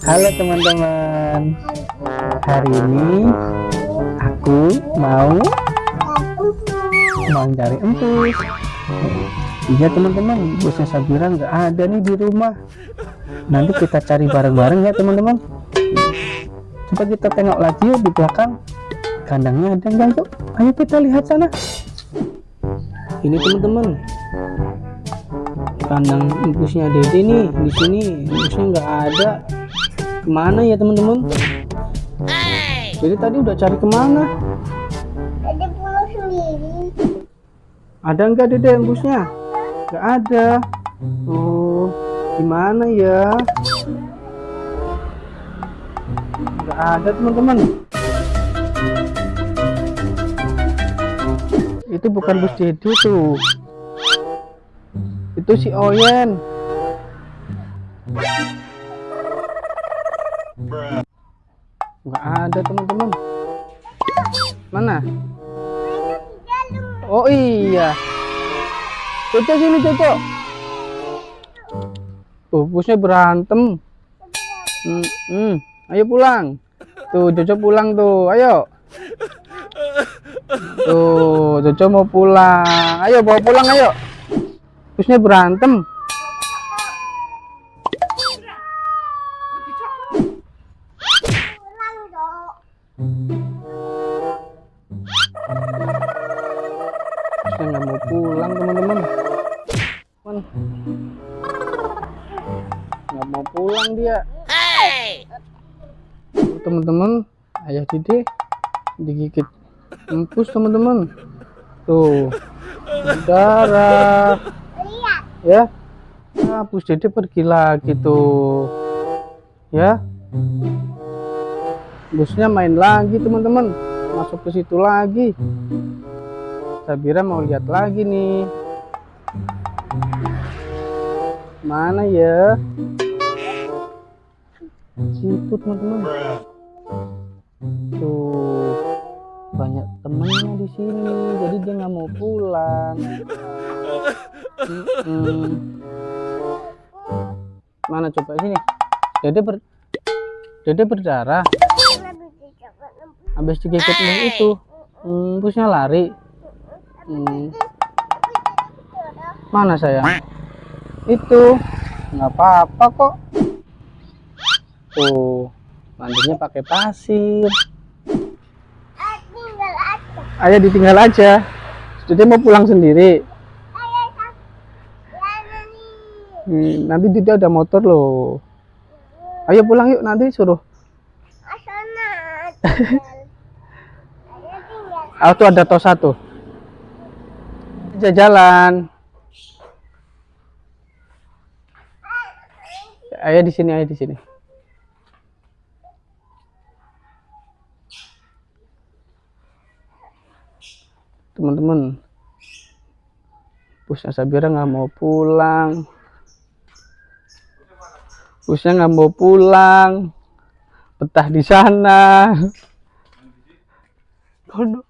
Halo teman-teman. Hari ini Aku mau Mau cari empus Iya teman-teman. Bosnya Sabira nggak ada nih di rumah. Nanti kita cari bareng-bareng ya teman-teman. Coba kita tengok lagi yuk di belakang. Kandangnya ada nggak yuk Ayo kita lihat sana. Ini teman-teman. Kandang impusnya Dede nih di sini. Impusnya nggak ada ke mana ya teman-teman? Jadi tadi udah cari ke mana? Dede pulang sendiri. ada nggak Dede impusnya nggak ada. Oh gimana ya? Nggak ada teman-teman. Itu bukan bus Dede tuh. Itu si Oyen nggak ada teman-teman. Mana? Oh iya. Coco sini Coco tuh busnya berantem. Hmm, hmm. ayo pulang. Tuh Coco pulang tuh. Ayo. Tuh Coco mau pulang. Ayo bawa pulang ayo. Busnya berantem busnya nggak mau pulang teman-teman. Man. nggak mau pulang dia. Teman-teman ayah Dede digigit empus teman-teman. Tuh darah ya nah, Bus Dede pergi lagi tuh. Ya busnya main lagi teman-teman. Masuk ke situ lagi. Sabira mau lihat lagi nih. Mana ya? Situ teman-teman. Tuh banyak temennya di sini jadi dia nggak mau pulang. Mm-mm. mana coba sini? Dede ber dede berdarah. Habis digigit nih itu. Hmm, busnya lari. Hmm, mana saya? Itu. Nggak apa-apa kok. Tuh mandinya pakai pasir. Ah, ayah ditinggal aja. Jadi mau pulang sendiri. Hmm, nanti dia ada motor loh. Ayo pulang yuk nanti suruh tuh ada tos satu. Jalan. Ayah di sini, ayah di sini. Teman-teman, busnya Sabira nggak mau pulang. Busnya nggak mau pulang. Betah di sana. No.